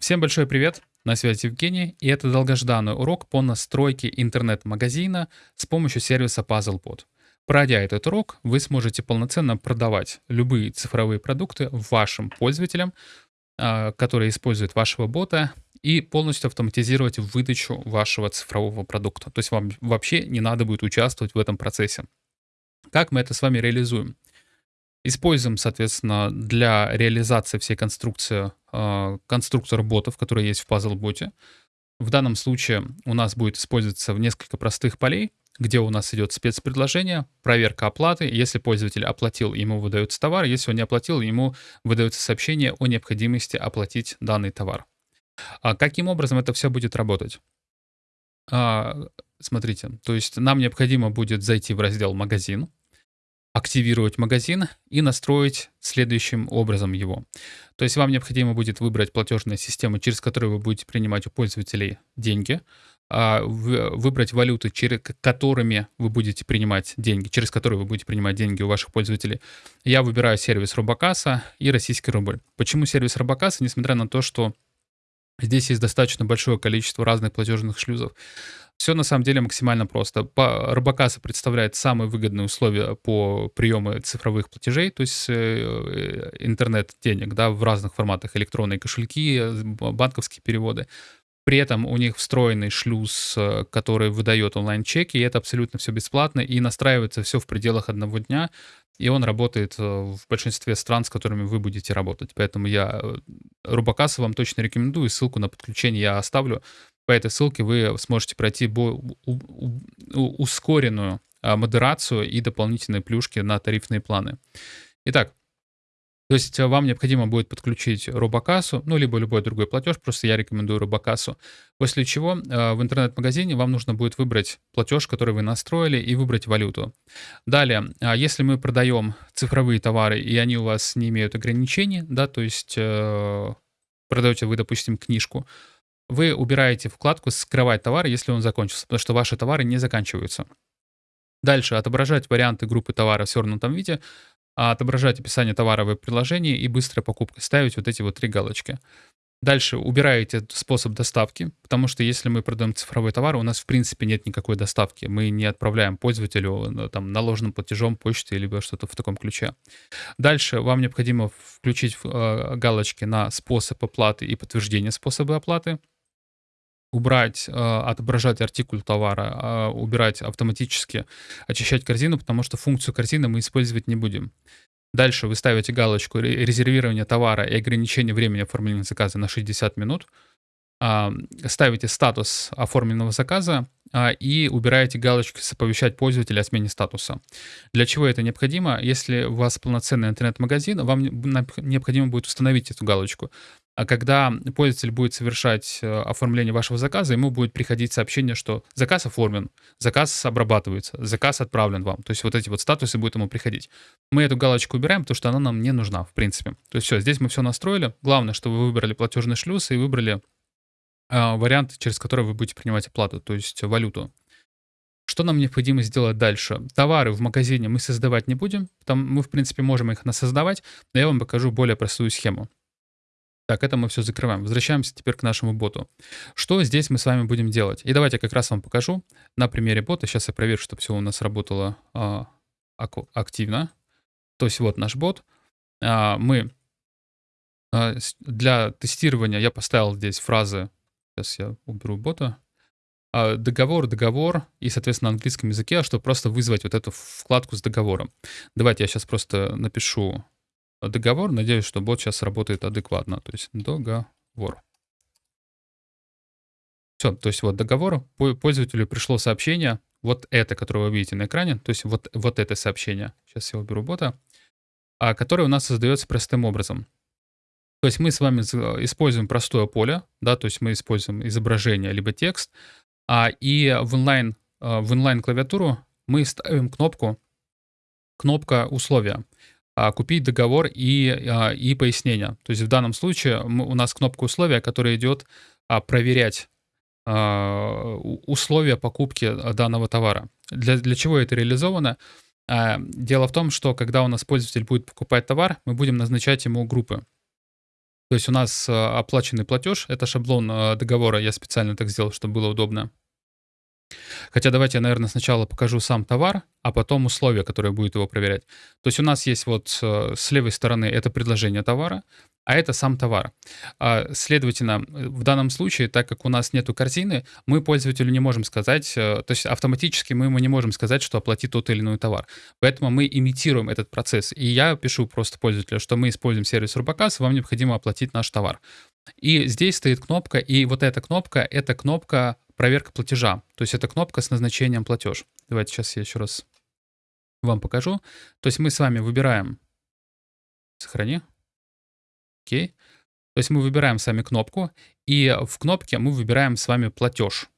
Всем большой привет, на связи Евгений, и это долгожданный урок по настройке интернет-магазина с помощью сервиса PuzzleBot. Пройдя этот урок, вы сможете полноценно продавать любые цифровые продукты вашим пользователям, а, которые используют вашего бота, и полностью автоматизировать выдачу вашего цифрового продукта. То есть вам вообще не надо будет участвовать в этом процессе. Как мы это с вами реализуем? Используем, соответственно, для реализации всей конструкции э, конструктор ботов, который есть в PuzzleBot. В данном случае у нас будет использоваться несколько простых полей, где у нас идет спецпредложение, проверка оплаты. Если пользователь оплатил, ему выдается товар. Если он не оплатил, ему выдается сообщение о необходимости оплатить данный товар. А каким образом это все будет работать? А, смотрите, то есть нам необходимо будет зайти в раздел «Магазин», активировать магазин и настроить следующим образом его. То есть вам необходимо будет выбрать платежную систему, через которую вы будете принимать у пользователей деньги, а, выбрать валюты, через которыми вы будете принимать деньги, через которые вы будете принимать деньги у ваших пользователей. Я выбираю сервис Робокаса и российский рубль. Почему сервис Робокаса, несмотря на то, что Здесь есть достаточно большое количество разных платежных шлюзов. Все на самом деле максимально просто. Робокаса представляет самые выгодные условия по приему цифровых платежей, то есть э, интернет-денег да, в разных форматах, электронные кошельки, банковские переводы. При этом у них встроенный шлюз, э, который выдает онлайн-чеки, и это абсолютно все бесплатно, и настраивается все в пределах одного дня, и он работает э, в большинстве стран, с которыми вы будете работать. Поэтому я Рубакаса вам точно рекомендую, ссылку на подключение я оставлю. По этой ссылке вы сможете пройти ускоренную а, модерацию и дополнительные плюшки на тарифные планы. Итак, то есть вам необходимо будет подключить Робокассу, ну, либо любой другой платеж, просто я рекомендую Робокассу. После чего э, в интернет-магазине вам нужно будет выбрать платеж, который вы настроили, и выбрать валюту. Далее, если мы продаем цифровые товары, и они у вас не имеют ограничений, да, то есть э, продаете вы, допустим, книжку, вы убираете вкладку «Скрывать товар», если он закончился, потому что ваши товары не заканчиваются. Дальше отображать варианты группы товара в свернутом виде, а отображать описание товара в приложении и быстрая покупка. Ставить вот эти вот три галочки. Дальше убираете способ доставки, потому что если мы продаем цифровой товар, у нас в принципе нет никакой доставки. Мы не отправляем пользователю э, там, наложенным платежом почты либо что-то в таком ключе. Дальше вам необходимо включить э, галочки на способ оплаты и подтверждение способа оплаты убрать, э, отображать артикуль товара, э, убирать автоматически, очищать корзину, потому что функцию корзины мы использовать не будем. Дальше вы ставите галочку резервирования товара и ограничение времени оформления заказа на 60 минут. А, ставите статус оформленного заказа а, и убираете галочку «Оповещать пользователя о смене статуса». Для чего это необходимо? Если у вас полноценный интернет-магазин, вам необходимо будет установить эту галочку. А когда пользователь будет совершать э, оформление вашего заказа, ему будет приходить сообщение, что заказ оформлен, заказ обрабатывается, заказ отправлен вам. То есть вот эти вот статусы будут ему приходить. Мы эту галочку убираем, потому что она нам не нужна, в принципе. То есть все, здесь мы все настроили. Главное, что вы выбрали платежный шлюз и выбрали э, вариант, через который вы будете принимать оплату, то есть валюту. Что нам необходимо сделать дальше? Товары в магазине мы создавать не будем, там мы, в принципе, можем их насоздавать, но я вам покажу более простую схему. Так, это мы все закрываем. Возвращаемся теперь к нашему боту. Что здесь мы с вами будем делать? И давайте я как раз вам покажу на примере бота. Сейчас я проверю, чтобы все у нас работало а, активно. То есть вот наш бот. А, мы а, для тестирования я поставил здесь фразы. Сейчас я уберу бота. А, договор, договор и, соответственно, на английском языке, чтобы просто вызвать вот эту вкладку с договором. Давайте я сейчас просто напишу договор. Надеюсь, что бот сейчас работает адекватно. То есть договор. Все, то есть вот договор. Пользователю пришло сообщение. Вот это, которое вы видите на экране. То есть вот, вот это сообщение. Сейчас я уберу бота. А, которое у нас создается простым образом. То есть мы с вами используем простое поле, да, то есть мы используем изображение либо текст, а, и в онлайн, а, в онлайн клавиатуру мы ставим кнопку, кнопка условия. А, купить договор и, а, и пояснение. То есть в данном случае у нас кнопка условия, которая идет а, проверять условия покупки данного товара. Для, для чего это реализовано? Дело в том, что когда у нас пользователь будет покупать товар, мы будем назначать ему группы. То есть у нас оплаченный платеж, это шаблон договора, я специально так сделал, чтобы было удобно. Хотя давайте я, наверное, сначала покажу сам товар, а потом условия, которые будет его проверять. То есть у нас есть вот э, с левой стороны это предложение товара, а это сам товар. А, следовательно, в данном случае, так как у нас нету корзины, мы пользователю не можем сказать, э, то есть автоматически мы ему не можем сказать, что оплати тот или иной товар. Поэтому мы имитируем этот процесс. И я пишу просто пользователю, что мы используем сервис Рубакас, вам необходимо оплатить наш товар. И здесь стоит кнопка, и вот эта кнопка, это кнопка проверка платежа. То есть это кнопка с назначением платеж. Давайте сейчас я еще раз вам покажу. То есть мы с вами выбираем... Сохрани. Окей. То есть мы выбираем сами кнопку, и в кнопке мы выбираем с вами платеж.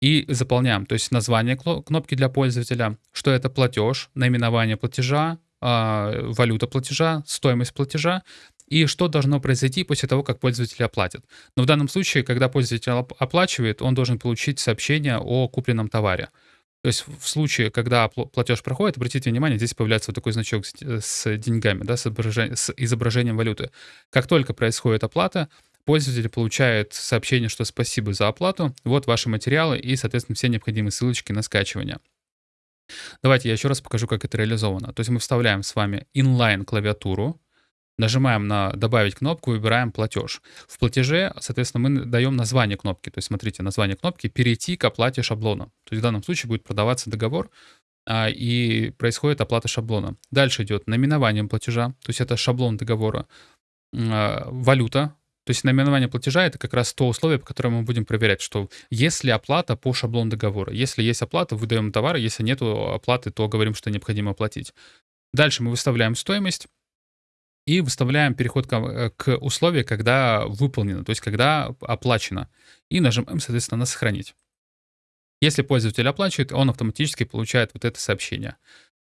И заполняем, то есть название кнопки для пользователя, что это платеж, наименование платежа, а, валюта платежа, стоимость платежа и что должно произойти после того, как пользователь оплатит. Но в данном случае, когда пользователь оплачивает, он должен получить сообщение о купленном товаре. То есть в случае, когда платеж проходит, обратите внимание, здесь появляется вот такой значок с деньгами, да, с, изображением, с изображением валюты. Как только происходит оплата, пользователь получает сообщение, что спасибо за оплату, вот ваши материалы и, соответственно, все необходимые ссылочки на скачивание. Давайте я еще раз покажу, как это реализовано. То есть мы вставляем с вами inline клавиатуру, Нажимаем на «Добавить кнопку», выбираем «Платеж». В платеже, соответственно, мы даем название кнопки. То есть, смотрите, название кнопки «Перейти к оплате шаблона». То есть в данном случае будет продаваться договор, а, и происходит оплата шаблона. Дальше идет наименование платежа, то есть это шаблон договора. А, валюта, то есть наименование платежа — это как раз то условие, по которому мы будем проверять, что есть ли оплата по шаблону договора. Если есть оплата, выдаем товар, если нет оплаты, то говорим, что необходимо оплатить. Дальше мы выставляем стоимость, и выставляем переход к, э, к условию, когда выполнено, то есть когда оплачено. И нажимаем, соответственно, на «Сохранить». Если пользователь оплачивает, он автоматически получает вот это сообщение.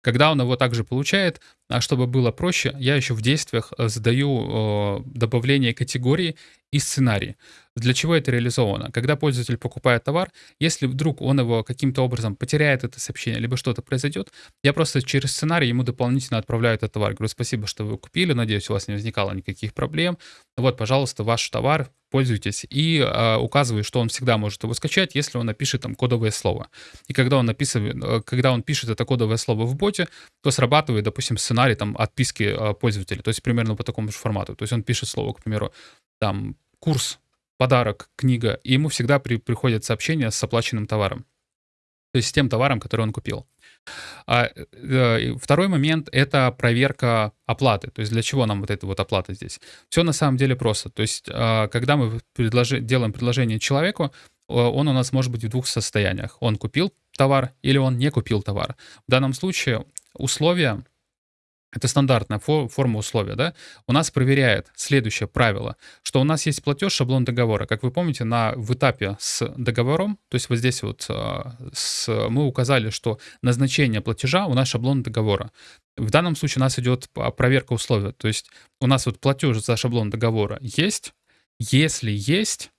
Когда он его также получает, а чтобы было проще, я еще в действиях э, задаю добавление категории и сценарий. Для чего это реализовано? Когда пользователь покупает товар, если вдруг он его каким-то образом потеряет это сообщение, либо что-то произойдет, я просто через сценарий ему дополнительно отправляю этот товар. Говорю, спасибо, что вы купили, надеюсь, у вас не возникало никаких проблем. Вот, пожалуйста, ваш товар, пользуйтесь. И э, указываю, что он всегда может его скачать, если он напишет там кодовое слово. И когда он, написывает, э, когда он пишет это кодовое слово в боте, то срабатывает, допустим, сценарий там отписки э, пользователя, то есть примерно по такому же формату. То есть он пишет слово, к примеру, там курс, подарок, книга, и ему всегда при, приходят сообщения с оплаченным товаром. То есть с тем товаром, который он купил. А, э, второй момент — это проверка оплаты. То есть для чего нам вот эта вот оплата здесь? Все на самом деле просто. То есть э, когда мы предложи, делаем предложение человеку, он у нас может быть в двух состояниях. Он купил товар или он не купил товар. В данном случае условия это стандартная форма условия, да, у нас проверяет следующее правило, что у нас есть платеж, шаблон договора. Как вы помните, на, в этапе с договором, то есть вот здесь вот а, с, мы указали, что назначение платежа у нас шаблон договора. В данном случае у нас идет проверка условия, то есть у нас вот платеж за шаблон договора есть, если есть,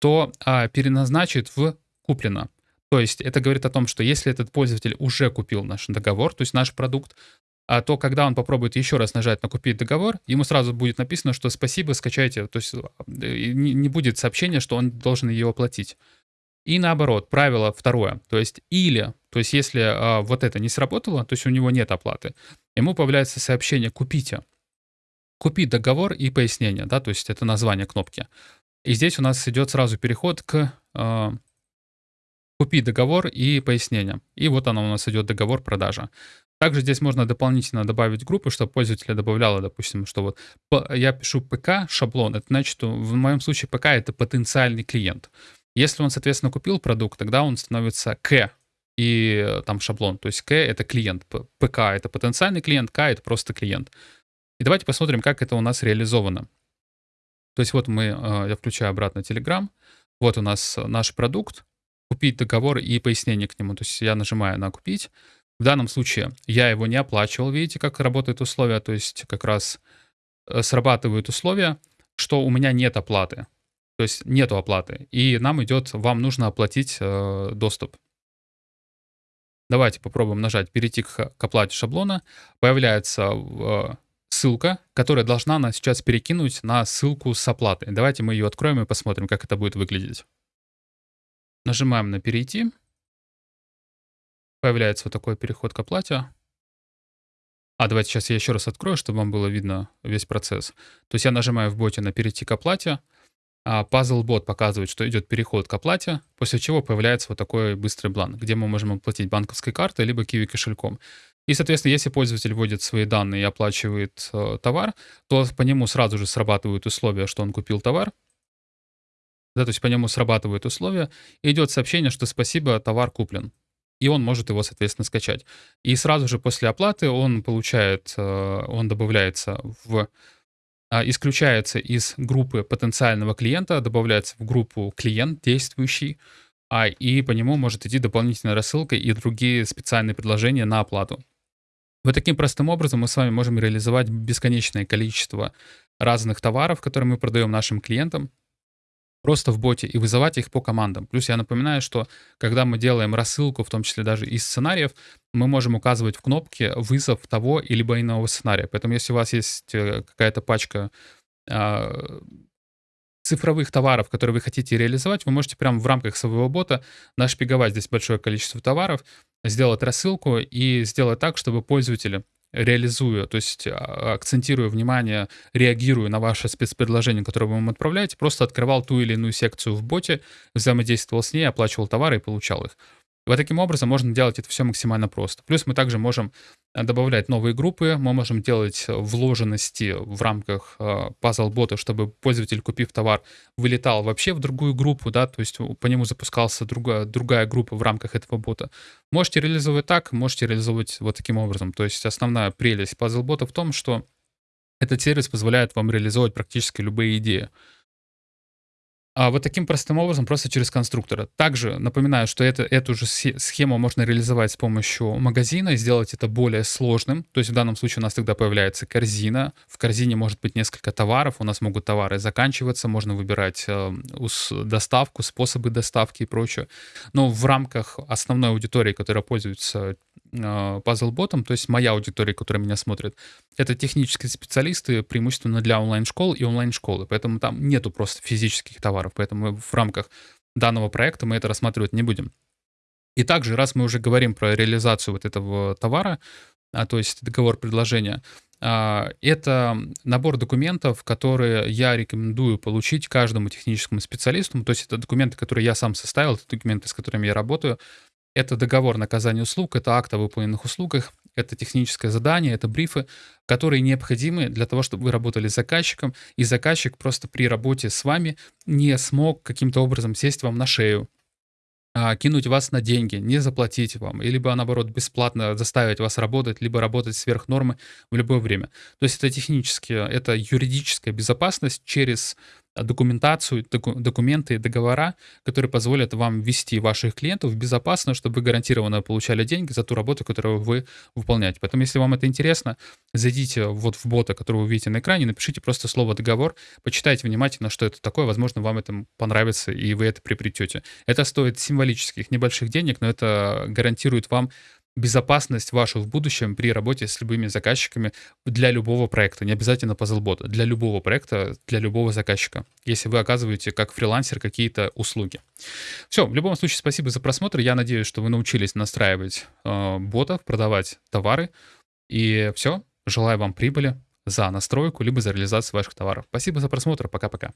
то а, переназначит в куплено. То есть это говорит о том, что если этот пользователь уже купил наш договор, то есть наш продукт, а то когда он попробует еще раз нажать на «Купить договор», ему сразу будет написано, что «Спасибо, скачайте». То есть э, не будет сообщения, что он должен ее оплатить. И наоборот, правило второе, то есть или, то есть если а, вот это не сработало, то есть у него нет оплаты, ему появляется сообщение «Купите». Купить договор и пояснение, да, то есть это название кнопки. И здесь у нас идет сразу переход к э, купить договор и пояснение. И вот оно у нас идет договор продажа. Также здесь можно дополнительно добавить группы, чтобы пользователя добавляло, допустим, что вот я пишу ПК шаблон, это значит, что в моем случае ПК это потенциальный клиент. Если он, соответственно, купил продукт, тогда он становится К и э, там шаблон. То есть К это клиент, ПК это потенциальный клиент, К это просто клиент. И давайте посмотрим, как это у нас реализовано. То есть вот мы, э, я включаю обратно Telegram, вот у нас наш продукт, купить договор и пояснение к нему. То есть я нажимаю на купить, в данном случае я его не оплачивал. Видите, как работают условия? То есть как раз э, срабатывают условия, что у меня нет оплаты. То есть нету оплаты. И нам идет, вам нужно оплатить э, доступ. Давайте попробуем нажать «Перейти к, к оплате шаблона». Появляется э, ссылка, которая должна нас сейчас перекинуть на ссылку с оплатой. Давайте мы ее откроем и посмотрим, как это будет выглядеть. Нажимаем на «Перейти». Появляется вот такой переход к оплате. А, давайте сейчас я еще раз открою, чтобы вам было видно весь процесс. То есть я нажимаю в боте на «Перейти к оплате». А Puzzle бот показывает, что идет переход к оплате, после чего появляется вот такой быстрый бланк, где мы можем оплатить банковской картой либо Kiwi кошельком. И, соответственно, если пользователь вводит свои данные и оплачивает э, товар, то по нему сразу же срабатывают условия, что он купил товар. Да, то есть по нему срабатывают условия, и идет сообщение, что спасибо, товар куплен. И он может его, соответственно, скачать. И сразу же после оплаты он получает, э, он добавляется в а, исключается из группы потенциального клиента, добавляется в группу клиент действующий, а, и по нему может идти дополнительная рассылка и другие специальные предложения на оплату. Вот таким простым образом мы с вами можем реализовать бесконечное количество разных товаров, которые мы продаем нашим клиентам, просто в боте и вызывать их по командам. Плюс я напоминаю, что когда мы делаем рассылку, в том числе даже из сценариев, мы можем указывать в кнопке вызов того или иного сценария. Поэтому если у вас есть э, какая-то пачка э, цифровых товаров, которые вы хотите реализовать, вы можете прямо в рамках своего бота нашпиговать здесь большое количество товаров, сделать рассылку и сделать так, чтобы пользователи реализуя, то есть а, акцентируя внимание, реагируя на ваше спецпредложение, которое вы ему отправляете, просто открывал ту или иную секцию в боте, взаимодействовал с ней, оплачивал товары и получал их. Вот таким образом можно делать это все максимально просто. Плюс мы также можем э, добавлять новые группы, мы можем делать вложенности в рамках э, puzzle-бота, чтобы пользователь, купив товар, вылетал вообще в другую группу, да, то есть по нему запускался другая, другая группа в рамках этого бота. Можете реализовывать так, можете реализовывать вот таким образом. То есть основная прелесть puzzle-бота в том, что этот сервис позволяет вам реализовать практически любые идеи. А вот таким простым образом, просто через конструктора. Также напоминаю, что это, эту же схему можно реализовать с помощью магазина и сделать это более сложным. То есть в данном случае у нас тогда появляется корзина. В корзине может быть несколько товаров, у нас могут товары заканчиваться, можно выбирать э, доставку, способы доставки и прочее. Но в рамках основной аудитории, которая пользуется пазл-ботом, то есть моя аудитория, которая меня смотрит, это технические специалисты, преимущественно для онлайн-школ и онлайн-школы, поэтому там нету просто физических товаров, поэтому в рамках данного проекта мы это рассматривать не будем. И также, раз мы уже говорим про реализацию вот этого товара, а, то есть договор предложения, а, это набор документов, которые я рекомендую получить каждому техническому специалисту. То есть это документы, которые я сам составил, это документы, с которыми я работаю. Это договор на оказание услуг, это акт о выполненных услугах, это техническое задание, это брифы, которые необходимы для того, чтобы вы работали с заказчиком, и заказчик просто при работе с вами не смог каким-то образом сесть вам на шею, а, кинуть вас на деньги, не заплатить вам, или либо наоборот бесплатно заставить вас работать, либо работать сверх нормы в любое время. То есть это технически, это юридическая безопасность через документацию, доку, документы, договора, которые позволят вам вести ваших клиентов безопасно, чтобы вы гарантированно получали деньги за ту работу, которую вы выполняете. Поэтому, если вам это интересно, зайдите вот в бота, который вы видите на экране, напишите просто слово «договор», почитайте внимательно, что это такое, возможно, вам это понравится, и вы это приобретете. Это стоит символических небольших денег, но это гарантирует вам безопасность вашу в будущем при работе с любыми заказчиками для любого проекта, не обязательно Puzzlebot, для любого проекта, для любого заказчика, если вы оказываете как фрилансер какие-то услуги. Все, в любом случае, спасибо за просмотр. Я надеюсь, что вы научились настраивать э, ботов, продавать товары. И все, желаю вам прибыли за настройку, либо за реализацию ваших товаров. Спасибо за просмотр, пока-пока.